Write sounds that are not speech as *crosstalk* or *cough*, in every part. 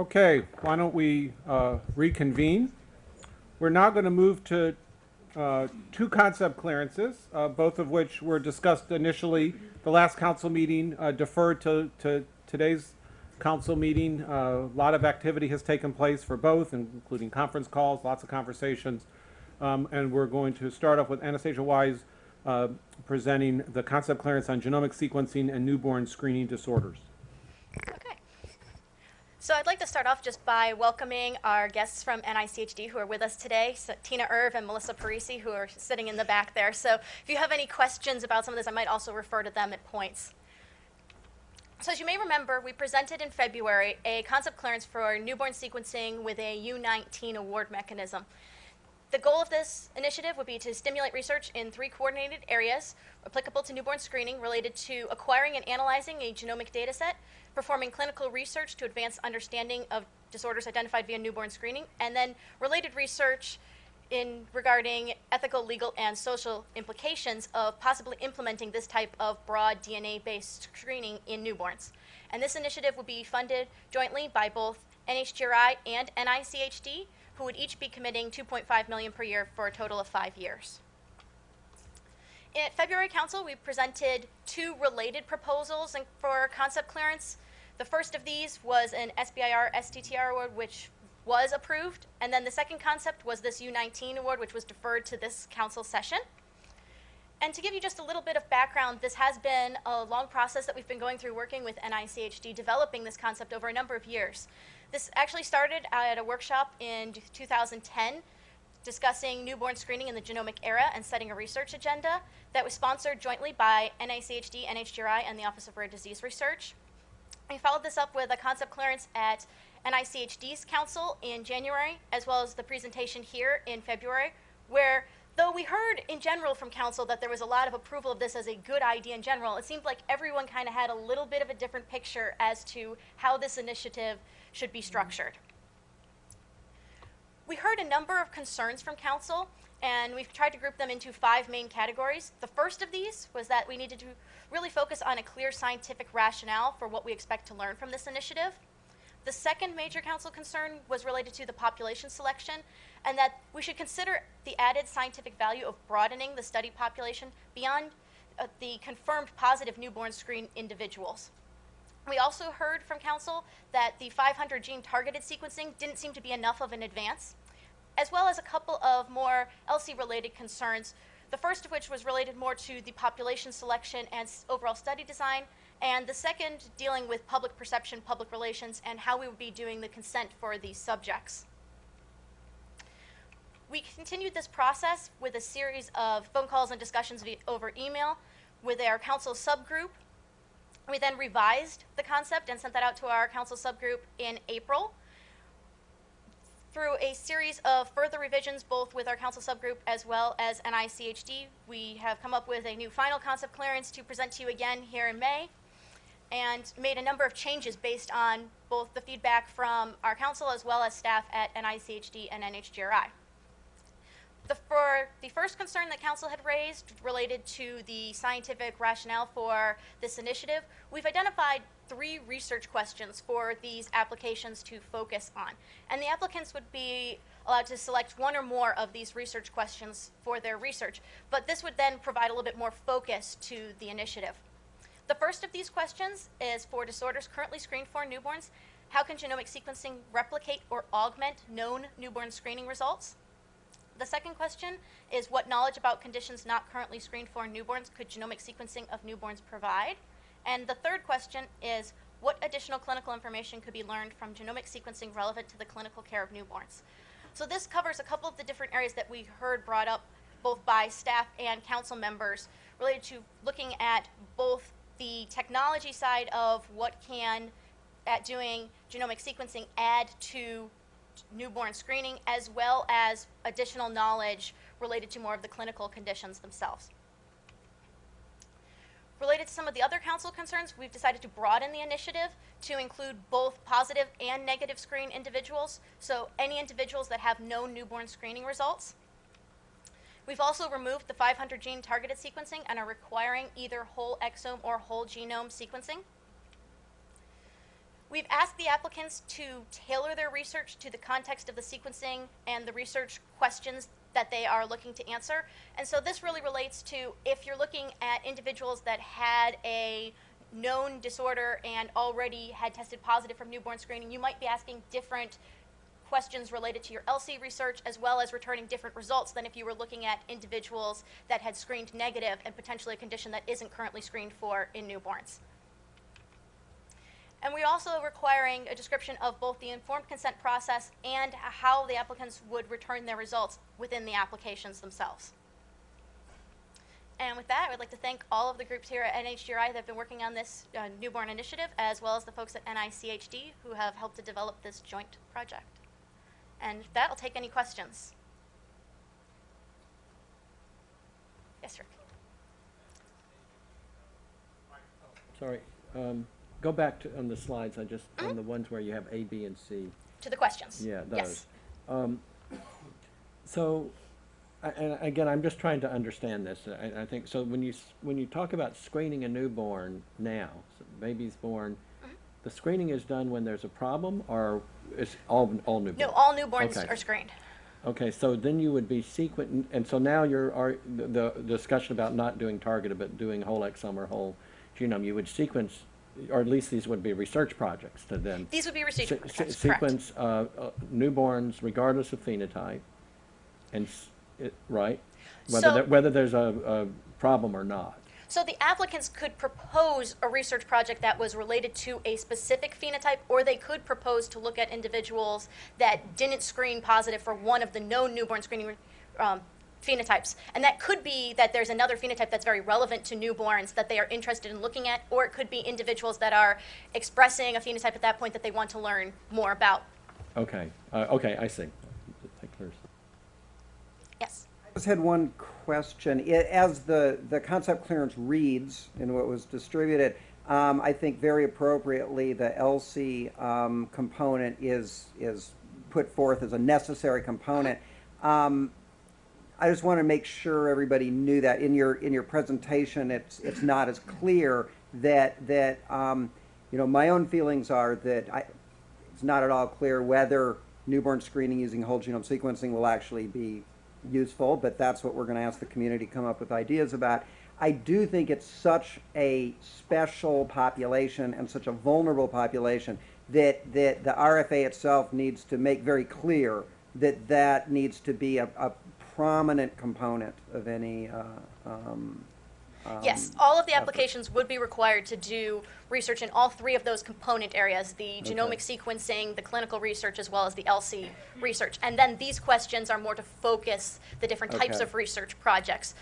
Okay, why don't we uh, reconvene? We're now going to move to uh, two concept clearances, uh, both of which were discussed initially. The last council meeting uh, deferred to, to today's council meeting. Uh, A lot of activity has taken place for both, including conference calls, lots of conversations. Um, And we're going to start off with Anastasia Wise uh, presenting the concept clearance on genomic sequencing and newborn screening disorders. So I'd like to start off just by welcoming our guests from NICHD who are with us today, so Tiina Urv and Melissa Parisi, who are sitting in the back there. So if you have any questions about some of this, I might also refer to them at points. So as you may remember, we presented in February a concept clearance for newborn sequencing with a U19 award mechanism. The goal of this initiative would be to stimulate research in three coordinated areas applicable to newborn screening related to acquiring and analyzing a genomic data set, performing clinical research to advance understanding of disorders identified via newborn screening, and then related research in regarding ethical, legal, and social implications of possibly implementing this type of broad DNA-based screening in newborns. And this initiative would be funded jointly by both NHGRI and NICHD, who would each be committing 2.5 million per year for a total of five years. At February Council, we presented two related proposals for concept clearance. The first of these was an SBIR STTR award, which was approved, and then the second concept was this U19 award, which was deferred to this council session. And to give you just a little bit of background, this has been a long process that we've been going through working with NICHD, developing this concept over a number of years. This actually started at a workshop in 2010 discussing newborn screening in the genomic era and setting a research agenda that was sponsored jointly by NICHD, NHGRI, and the Office of Rare Disease Research. We followed this up with a concept clearance at NICHD's council in January, as well as the presentation here in February, where though we heard in general from council that there was a lot of approval of this as a good idea in general, it seemed like everyone kind of had a little bit of a different picture as to how this initiative should be structured. We heard a number of concerns from council, and we've tried to group them into five main categories. The first of these was that we needed to really focus on a clear scientific rationale for what we expect to learn from this initiative. The second major council concern was related to the population selection, and that we should consider the added scientific value of broadening the study population beyond uh, the confirmed positive newborn screen individuals. We also heard from council that the 500 gene targeted sequencing didn't seem to be enough of an advance, as well as a couple of more ELSI related concerns. The first of which was related more to the population selection and overall study design, and the second dealing with public perception, public relations, and how we would be doing the consent for these subjects. We continued this process with a series of phone calls and discussions over email with our council subgroup. We then revised the concept and sent that out to our council subgroup in April. Through a series of further revisions, both with our council subgroup as well as NICHD, we have come up with a new final concept clearance to present to you again here in May and made a number of changes based on both the feedback from our council as well as staff at NICHD and NHGRI. The, for the first concern that council had raised related to the scientific rationale for this initiative, we've identified three research questions for these applications to focus on. And the applicants would be allowed to select one or more of these research questions for their research, but this would then provide a little bit more focus to the initiative. The first of these questions is for disorders currently screened for newborns. How can genomic sequencing replicate or augment known newborn screening results? The second question is what knowledge about conditions not currently screened for in newborns could genomic sequencing of newborns provide? And the third question is what additional clinical information could be learned from genomic sequencing relevant to the clinical care of newborns? So this covers a couple of the different areas that we heard brought up both by staff and council members related to looking at both the technology side of what can at doing genomic sequencing add to newborn screening as well as additional knowledge related to more of the clinical conditions themselves. Related to some of the other council concerns, we've decided to broaden the initiative to include both positive and negative screen individuals, so any individuals that have no newborn screening results. We've also removed the 500 gene targeted sequencing and are requiring either whole exome or whole genome sequencing. We've asked the applicants to tailor their research to the context of the sequencing and the research questions that they are looking to answer. And so this really relates to if you're looking at individuals that had a known disorder and already had tested positive from newborn screening, you might be asking different questions related to your ELSI research as well as returning different results than if you were looking at individuals that had screened negative and potentially a condition that isn't currently screened for in newborns. Also requiring a description of both the informed consent process and how the applicants would return their results within the applications themselves. And with that, I would like to thank all of the groups here at NHGRI that have been working on this uh, newborn initiative, as well as the folks at NICHD who have helped to develop this joint project. And with that, I'll take any questions. Yes, Rick. Sorry, um, go back to, on the slides, I just, on the ones where you have A, B, and C. To the questions. Yeah, Yes. those. Um, so, I- and again, I'm just trying to understand this. I, I think, so when you, when you talk about screening a newborn now, so baby's born, Mm-hmm. the screening is done when there's a problem, or it's all, all newborns? No, all newborns Okay. are screened. Okay, so then you would be sequent, and so now you're, are, the, the discussion about not doing targeted, but doing whole exome or whole genome, you would sequence, or at least these would be research projects to then. These would be research se- projects, se- Sequence, uh, uh, newborns regardless of phenotype, and, it, right? Whether, So- there- whether there's a, a problem or not. So the applicants could propose a research project that was related to a specific phenotype, or they could propose to look at individuals that didn't screen positive for one of the known newborn screening um, phenotypes. And that could be that there's another phenotype that's very relevant to newborns that they are interested in looking at, or it could be individuals that are expressing a phenotype at that point that they want to learn more about. Okay, uh, okay, I see. That clears. Yes. I just had one question. I- As the, the concept clearance reads in what was distributed, um, I think very appropriately, the ELSI, um, component is, is put forth as a necessary component. Um, I just want to make sure everybody knew that in your, in your presentation, it's, it's not as clear that, that, um, you know, my own feelings are that I, it's not at all clear whether newborn screening using whole genome sequencing will actually be useful, but that's what we're going to ask the community to come up with ideas about. I do think it's such a special population and such a vulnerable population that, that the RFA itself needs to make very clear that that needs to be a, a prominent component of any, uh, um, Yes, um, all of the effort. applications would be required to do research in all three of those component areas, the genomic sequencing, the clinical research, as well as the ELSI research. And then these questions are more to focus the different types of research projects.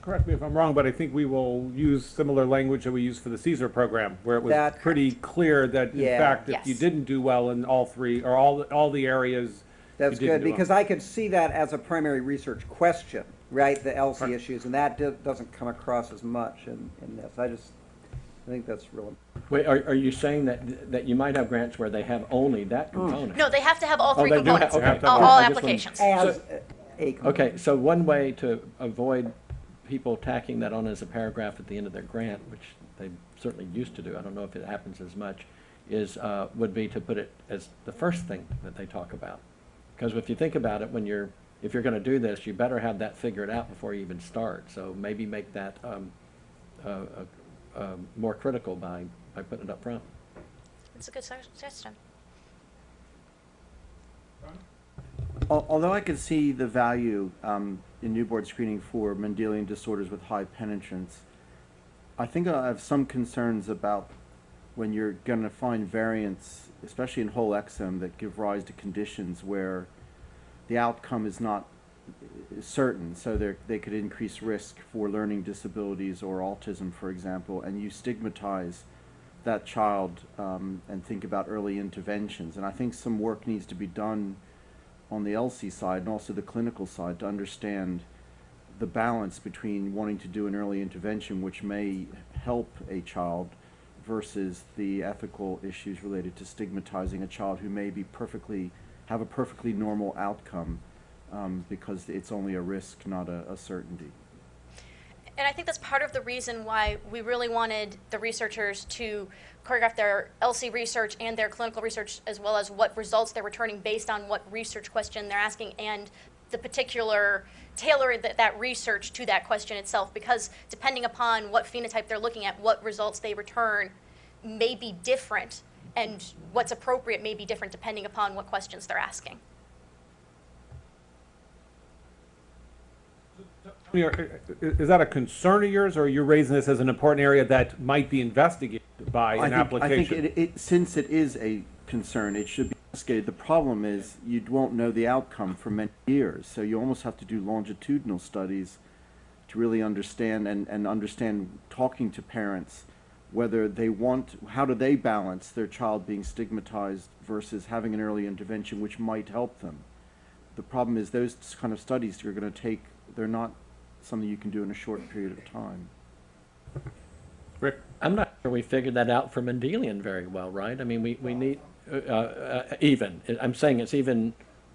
Correct me if I'm wrong, but I think we will use similar language that we used for the CSER program, where it was That- pretty clear that in Yeah. fact, if you didn't do well in all three, or all, all the areas. That's good, do well. because I could see that as a primary research question, right, the ELSI Right. issues, and that do- doesn't come across as much in, in this. I just, I think that's real. Wait, are, are you saying that, that you might have grants where they have only that component? No, they have to have all Oh, three they do have- components, okay. all, Have have all all- I just wanted- applications. As So- a- a. Okay, so one way to avoid people tacking that on as a paragraph at the end of their grant, which they certainly used to do, I don't know if it happens as much, is, uh, would be to put it as the first thing that they talk about. Because if you think about it, when you're, if you're gonna do this, you better have that figured out before you even start. So maybe make that, um, uh, uh, um, more critical by, by putting it up front. It's a good suggestion. Although I could see the value um, in newborn screening for Mendelian disorders with high penetrance, I think I have some concerns about when you're going to find variants, especially in whole exome, that give rise to conditions where the outcome is not certain. So they could increase risk for learning disabilities or autism, for example, and you stigmatize that child um, and think about early interventions. And I think some work needs to be done on the ELSI side and also the clinical side to understand the balance between wanting to do an early intervention which may help a child versus the ethical issues related to stigmatizing a child who may be perfectly have a perfectly normal outcome um, because it's only a risk not a, a certainty. And I think that's part of the reason why we really wanted the researchers to choreograph their ELSI research and their clinical research, as well as what results they're returning based on what research question they're asking and the particular tailor that, that research to that question itself. Because depending upon what phenotype they're looking at, what results they return may be different, and what's appropriate may be different depending upon what questions they're asking. Tony, are- Is that a concern of yours, or are you raising this as an important area that might be investigated by I an think, application? I think it, it, since it is a concern, it should be investigated. The problem is you won't know the outcome for many years, so you almost have to do longitudinal studies to really understand and, and understand talking to parents whether they want, how do they balance their child being stigmatized versus having an early intervention which might help them. The problem is those kind of studies are going to take, they're not something you can do in a short period of time. Rick? I'm not sure we figured that out for Mendelian very well, right? I mean, we, we need, uh, uh, even, I'm saying it's even,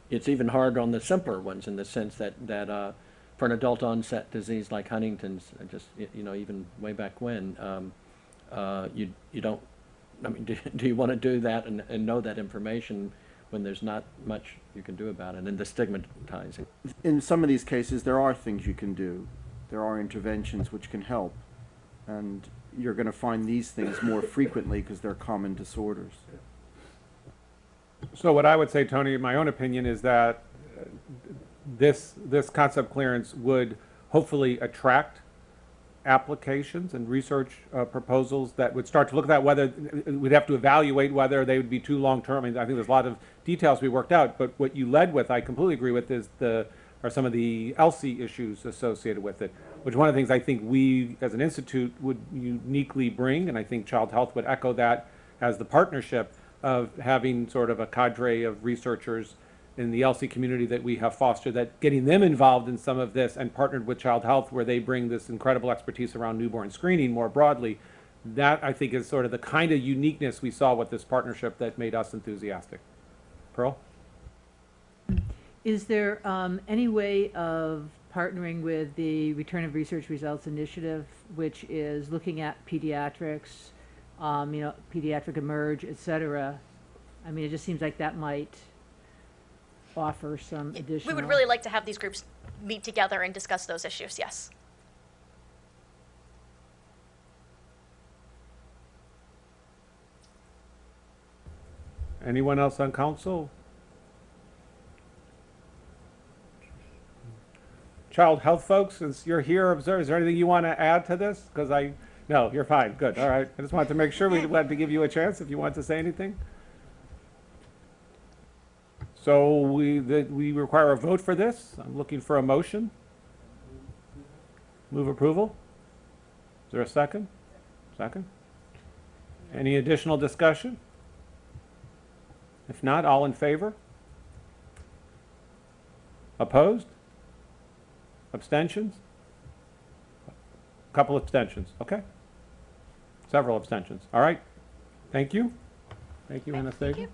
it's even hard on the simpler ones in the sense that, that, uh, for an adult onset disease like Huntington's, uh, just, you know, even way back when, um, uh, you, you don't, I mean, *laughs* do, do you want to do that and, and know that information when there's not much you can do about it and the stigmatizing? in some of these cases, there are things you can do. There are interventions which can help. And you're going to find these things more frequently because they're common disorders. So what I would say, Tony, in my own opinion, is that uh, this, this concept clearance would hopefully attract applications and research uh, proposals that would start to look at that, whether, we'd have to evaluate whether they would be too long-term. I mean, I think there's a lot of details we worked out, but what you led with, I completely agree with, is the, are some of the ELSI issues associated with it, which one of the things I think we, as an institute, would uniquely bring, and I think Child Health would echo that as the partnership of having sort of a cadre of researchers in the ELSI community that we have fostered, that getting them involved in some of this and partnered with Child Health, where they bring this incredible expertise around newborn screening more broadly, that I think is sort of the kind of uniqueness we saw with this partnership that made us enthusiastic. Pearl? Is there um, any way of partnering with the Return of Research Results Initiative, which is looking at pediatrics, um, you know, pediatric eMERGE, et cetera? I mean, it just seems like that might offer some additional. We would really like to have these groups meet together and discuss those issues, yes. Anyone else on council? Child health folks, since you're here, observe, is there anything you want to add to this? Because I, no, you're fine, good, all right. I just wanted to make sure we *laughs* wanted to give you a chance if you want to say anything. So we, that we require a vote for this. I'm looking for a motion. Move approval? Is there a second? Second? Any additional discussion? If not, all in favor? Opposed? Abstentions? A Couple abstentions, okay. Several abstentions, all right. Thank you. Thank you, Thank Anastasia. you.